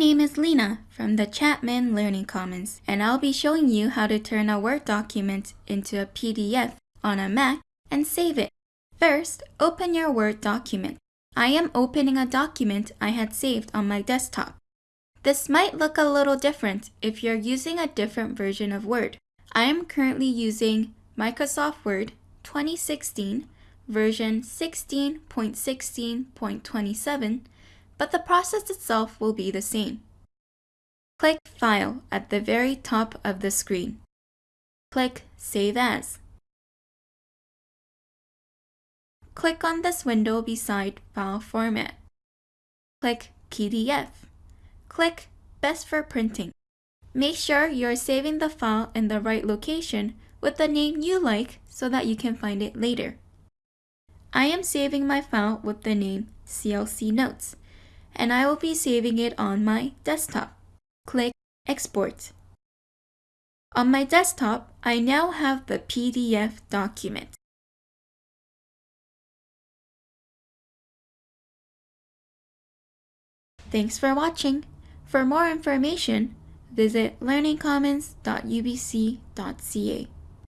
name is Lena from the Chapman Learning Commons, and I'll be showing you how to turn a Word document into a PDF on a Mac and save it. First, open your Word document. I am opening a document I had saved on my desktop. This might look a little different if you're using a different version of Word. I am currently using Microsoft Word 2016 version 16.16.27 but the process itself will be the same. Click File at the very top of the screen. Click Save As. Click on this window beside File Format. Click PDF. Click Best for Printing. Make sure you're saving the file in the right location with the name you like so that you can find it later. I am saving my file with the name CLC Notes and I will be saving it on my desktop. Click Export. On my desktop, I now have the PDF document. Thanks for watching. For more information, visit learningcommons.ubc.ca.